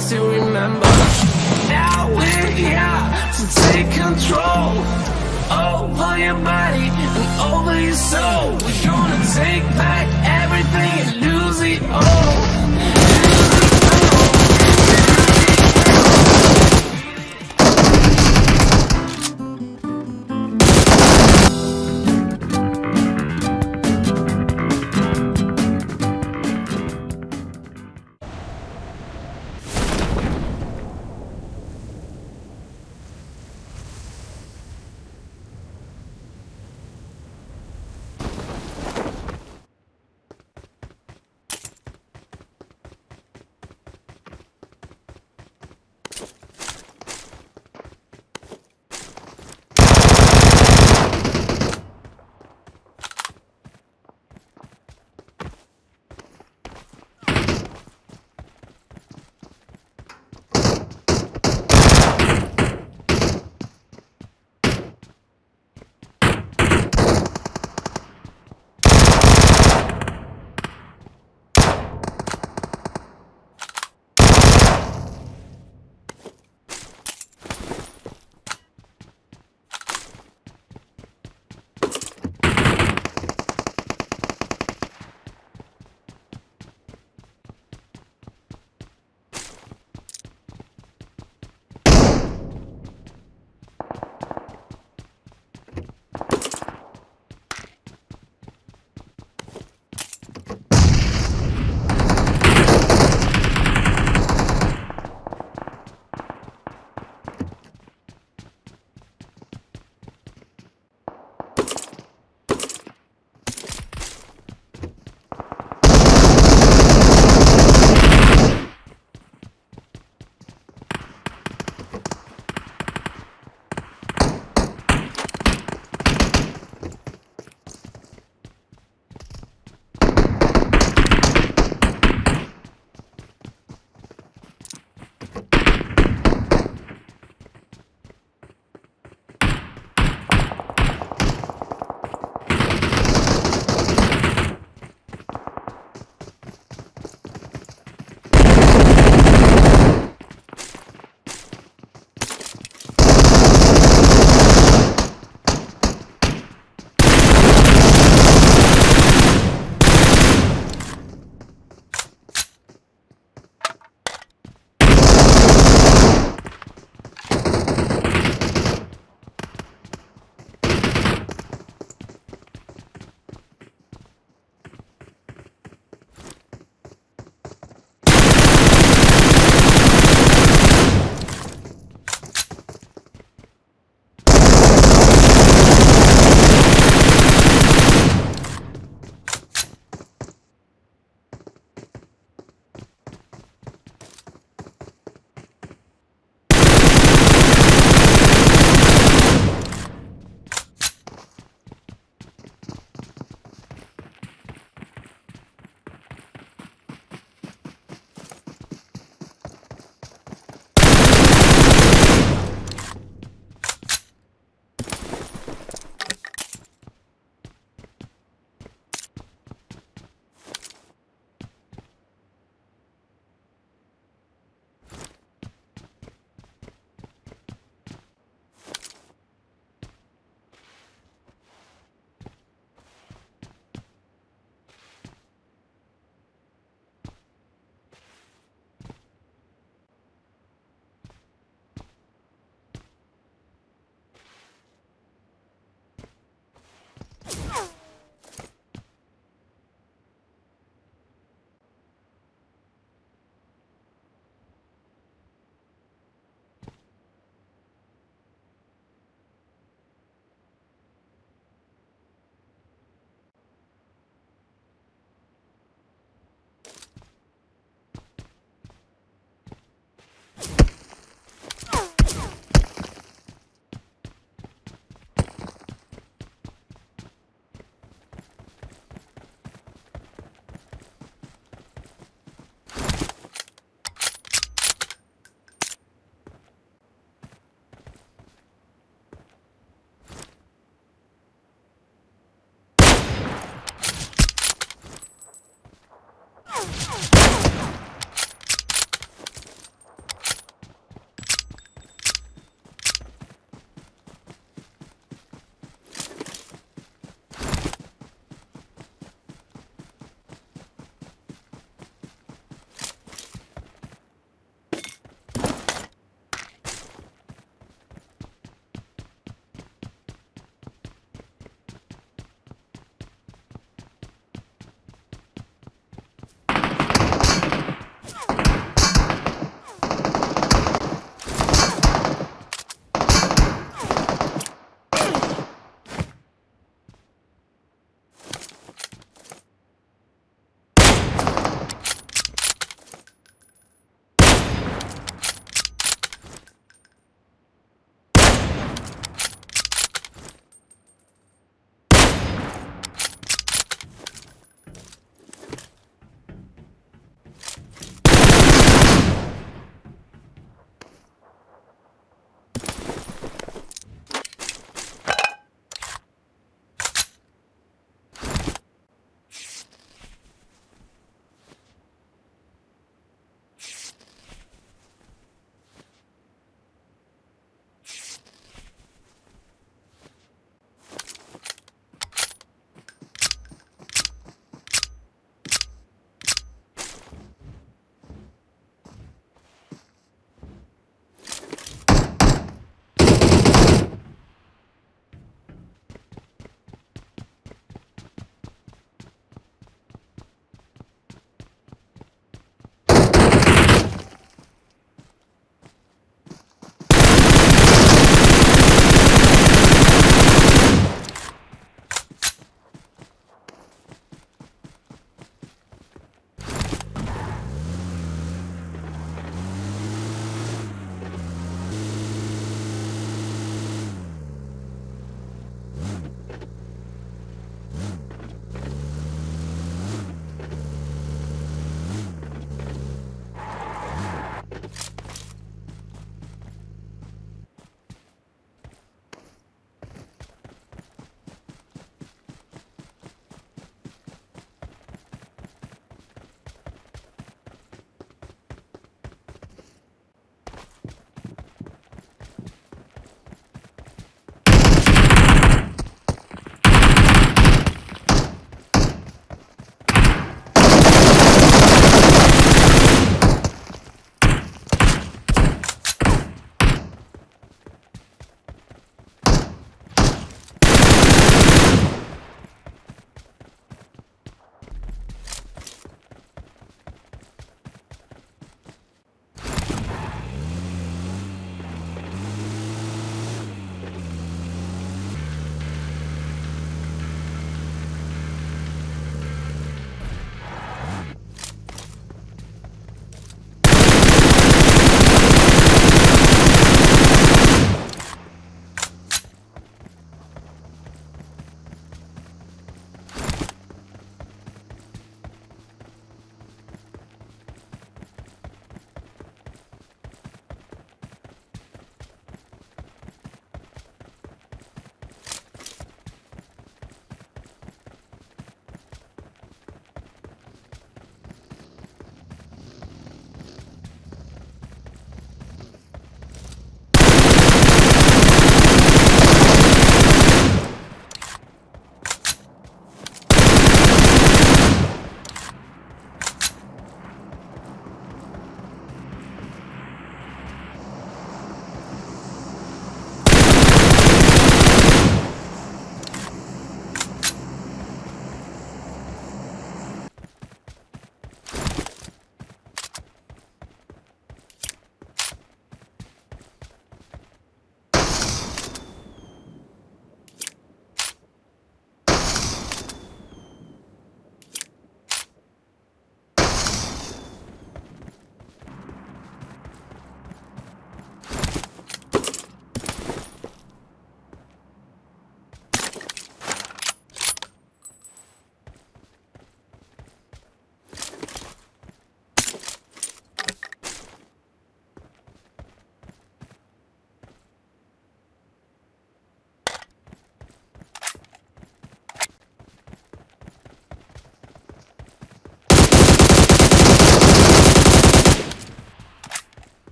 still remember. Now we're here to take control Over your body and over your soul. We're gonna take back everything and lose it all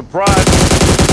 Surprise!